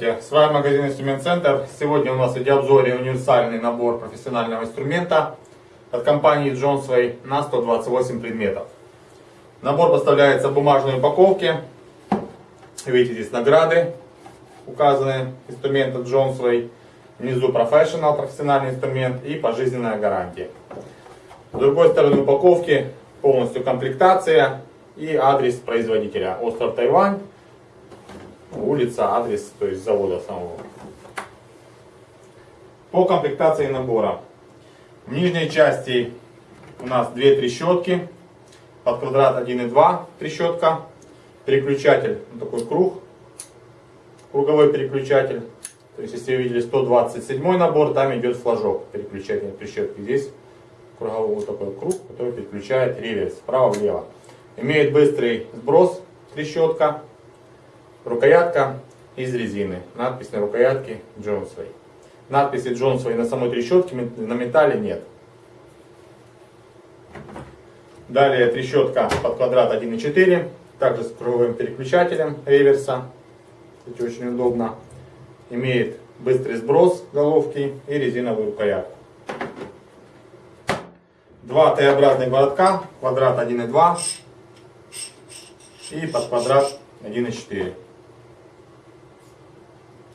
Здравствуйте, с вами магазин Инструмент Центр. Сегодня у нас в видеообзоре универсальный набор профессионального инструмента от компании Johnsway на 128 предметов. Набор поставляется в бумажной упаковке. Видите, здесь награды указаны инструмента Johnsway. Внизу Professional, профессиональный инструмент и пожизненная гарантия. С другой стороны упаковки полностью комплектация и адрес производителя. Остров Тайвань улица, адрес, то есть завода самого. По комплектации набора. В нижней части у нас две трещотки, под квадрат 1,2 трещотка, переключатель, вот такой круг, круговой переключатель. То есть, если вы видели 127 набор, там идет флажок переключателя трещотки. Здесь круговой вот такой круг, который переключает реверс вправо-влево. Имеет быстрый сброс трещотка, Рукоятка из резины. Надпись на рукоятке Джонсвей. Надписи Джонсвей на самой трещотке, на металле нет. Далее трещотка под квадрат 1.4, также с круговым переключателем реверса. Это очень удобно. Имеет быстрый сброс головки и резиновую рукоятку. Два Т-образных городка, квадрат 1.2 и под квадрат 1.4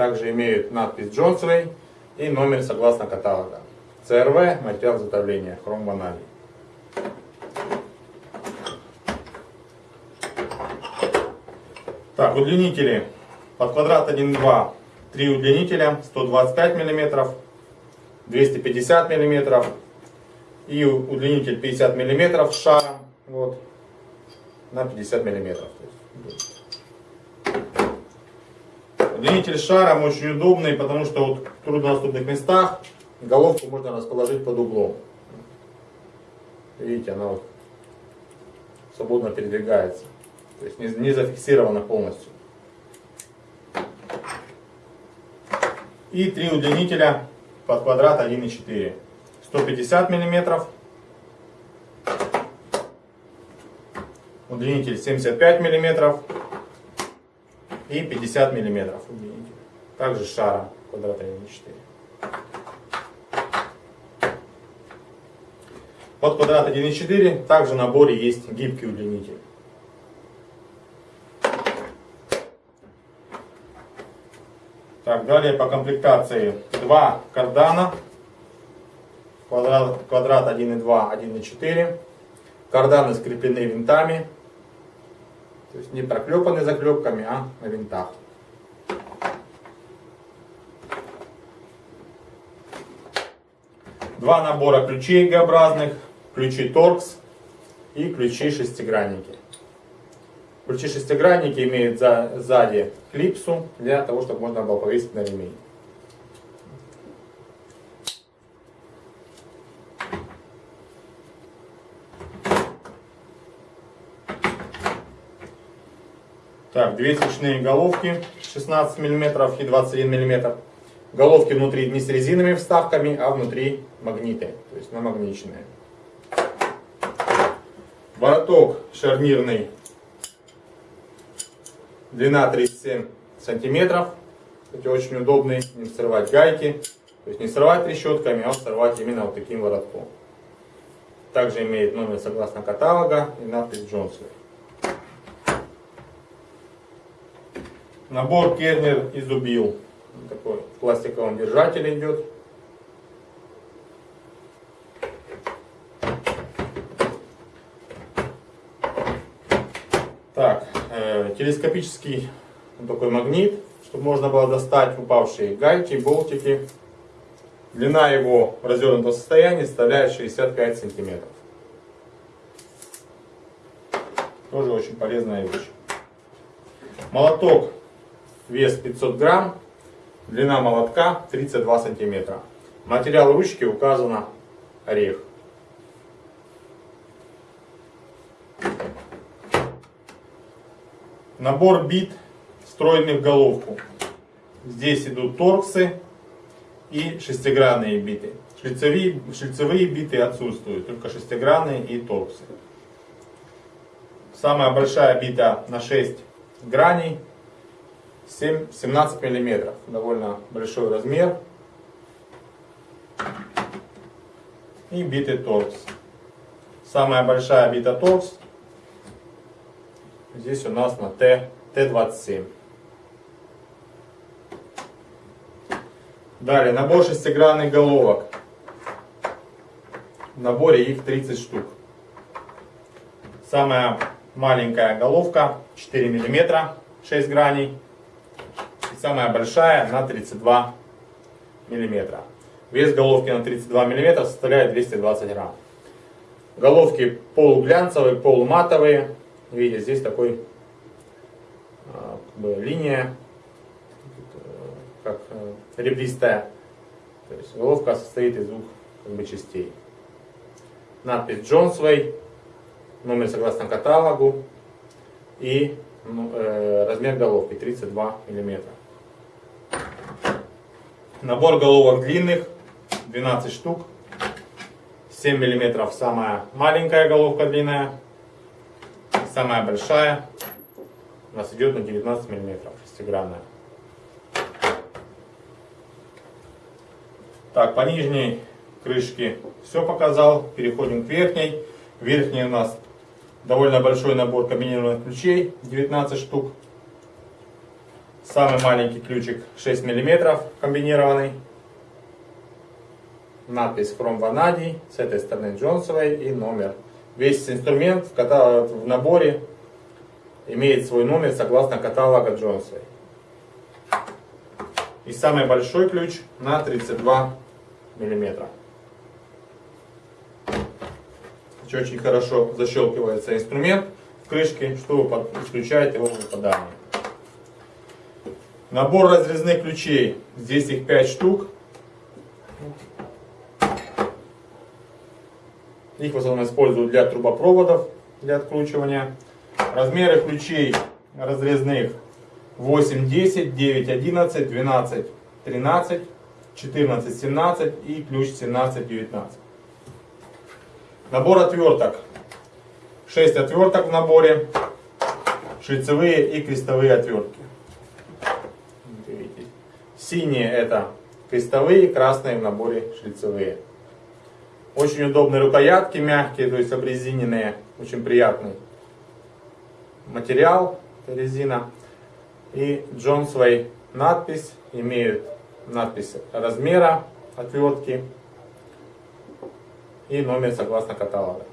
также имеют надпись Джонсвей и номер согласно каталога. ЦРВ, материал изготовления, хром ванадий. Так, удлинители под квадрат 1,2, три удлинителя, 125 мм, 250 мм и удлинитель 50 мм шаром, вот, на 50 мм. Удлинитель шаром очень удобный, потому что вот в труднодоступных местах головку можно расположить под углом. Видите, она вот свободно передвигается. То есть не, не зафиксирована полностью. И три удлинителя под квадрат 1,4. 150 мм. Удлинитель 75 миллиметров и 50 миллиметров удлинитель. Также шара квадрата 1,4. Под квадрат 1,4 также в наборе есть гибкий удлинитель. Так, далее по комплектации два кардана, квадрат, квадрат 1,2, 1,4. Карданы скреплены винтами то есть не проклепаны заклепками, а на винтах. Два набора ключей Г-образных, ключи торкс и ключи шестигранники. Ключи шестигранники имеют за, сзади клипсу для того, чтобы можно было повесить на ремень. Так, две свечные головки 16 мм и 21 мм. Головки внутри не с резиновыми вставками, а внутри магниты, то есть намагниченные. Вороток шарнирный, длина 37 сантиметров. Кстати, очень удобный, не срывать гайки. То есть не срывать трещотками, а срывать именно вот таким воротком. Также имеет номер согласно каталога и надпись Джонсон. Набор Кернер изубил. Такой в пластиковом держателе идет. Так, э, телескопический такой магнит, чтобы можно было достать упавшие гайки, болтики. Длина его в развернутом состоянии составляет 65 сантиметров. Тоже очень полезная вещь. Молоток вес 500 грамм, длина молотка 32 сантиметра. Материал ручки указано орех. Набор бит, встроенный в головку. Здесь идут торксы и шестигранные биты. Шлицевые, шлицевые биты отсутствуют, только шестигранные и торксы. Самая большая бита на 6 граней 7, 17 миллиметров. Довольно большой размер. И биты торкс. Самая большая бита торкс здесь у нас на Т, Т27. Далее, набор шестигранных головок. В наборе их 30 штук. Самая маленькая головка 4 мм, 6 граней. Самая большая на 32 мм. Вес головки на 32 мм составляет 220 грамм. Головки полуглянцевые, полуматовые. Видите, здесь такой а, как бы, линия, как э, ребристая. То есть головка состоит из двух как бы, частей. Надпись Джонсвей, номер согласно каталогу и ну, э, размер головки 32 мм. Набор головок длинных 12 штук. 7 мм самая маленькая головка длинная. Самая большая у нас идет на 19 мм, шестигранная. Так, по нижней крышке все показал. Переходим к верхней. Верхней у нас довольно большой набор комбинированных ключей, 19 штук. Самый маленький ключик 6 мм комбинированный надпись From Vanadi, с этой стороны Джонсовой и номер. Весь инструмент в наборе имеет свой номер согласно каталога Джонсовой. И самый большой ключ на 32 миллиметра. Очень хорошо защелкивается инструмент в крышке, чтобы подключать его в выпадание. Набор разрезных ключей. Здесь их 5 штук. Их в основном используют для трубопроводов, для откручивания. Размеры ключей разрезных 8, 10, 9, 11, 12, 13, 14, 17 и ключ 17, 19. Набор отверток. 6 отверток в наборе. Шлицевые и крестовые отвертки. Синие это крестовые, красные в наборе шлицевые. Очень удобные рукоятки, мягкие, то есть обрезиненные, очень приятный материал, резина. И Джонсвей надпись, имеют надпись размера отвертки и номер согласно каталога.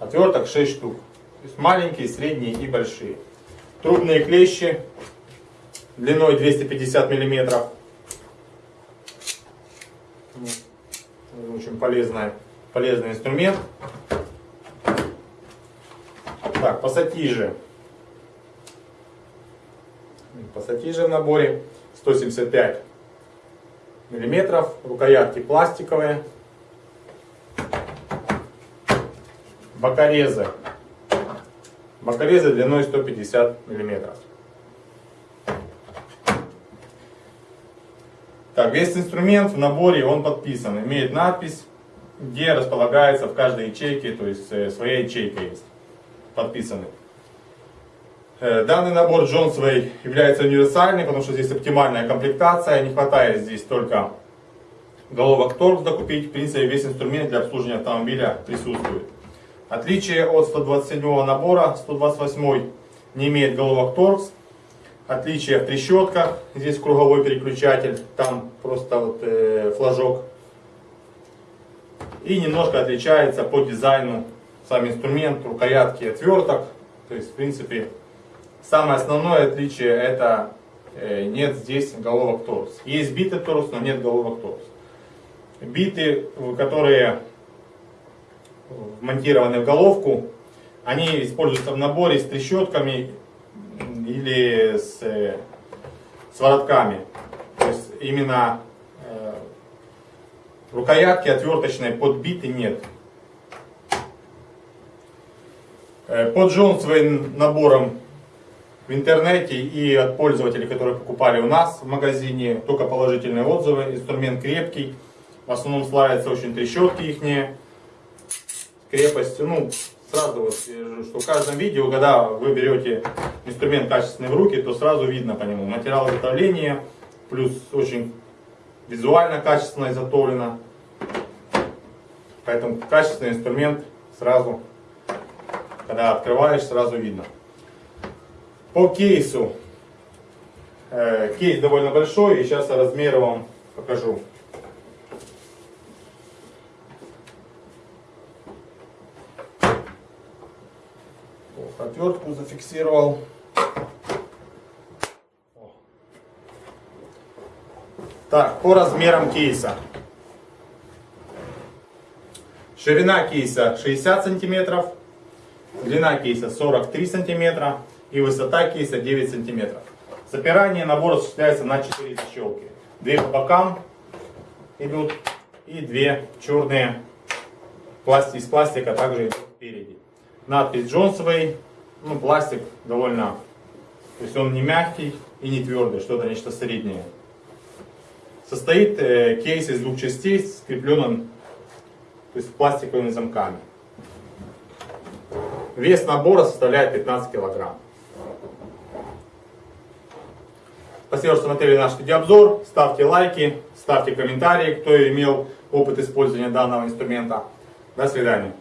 Отверток 6 штук. Маленькие, средние и большие. Трубные клещи длиной 250 миллиметров. Очень полезный, полезный инструмент. Так, пассатижи. Пассатижи в наборе 175 миллиметров. Рукоятки пластиковые. Бокорезы. Бокорезы длиной 150 миллиметров. Так, весь инструмент в наборе, он подписан, имеет надпись, где располагается в каждой ячейке, то есть э, своя ячейка есть, подписаны. Э, данный набор Джонсвей является универсальным, потому что здесь оптимальная комплектация, не хватает здесь только головок торкс докупить, в принципе весь инструмент для обслуживания автомобиля присутствует. Отличие от 127 набора, 128 не имеет головок торкс, Отличие в трещотках. Здесь круговой переключатель, там просто вот э, флажок. И немножко отличается по дизайну сам инструмент, рукоятки, отверток. То есть, в принципе, самое основное отличие это э, нет здесь головок торс. Есть биты торс, но нет головок торс. Биты, которые вмонтированы в головку, они используются в наборе с трещотками или с, э, с воротками. То есть именно э, рукоятки отверточной подбиты нет. Э, под Джонсовым набором в интернете и от пользователей, которые покупали у нас в магазине, только положительные отзывы. Инструмент крепкий, в основном славятся очень трещотки их. Крепостью. Ну, сразу вот, скажу, что в каждом видео, когда вы берете инструмент качественный в руки, то сразу видно по нему материал изготовления, плюс очень визуально качественно изготовлено. Поэтому качественный инструмент сразу, когда открываешь, сразу видно. По кейсу. Э, кейс довольно большой, и сейчас я размеры вам покажу. Отвертку зафиксировал. Так, по размерам кейса. Ширина кейса 60 сантиметров, длина кейса 43 сантиметра и высота кейса 9 сантиметров. Запирание набора осуществляется на 4 защелки. Две по бокам идут и две черные пласти из пластика также идут спереди. Надпись Джонсовый, ну пластик довольно, то есть он не мягкий и не твердый, что-то нечто среднее. Состоит э, кейс из двух частей, скрепленным то есть пластиковыми замками. Вес набора составляет 15 килограмм. Спасибо, что смотрели наш видеообзор. Ставьте лайки, ставьте комментарии, кто имел опыт использования данного инструмента. До свидания.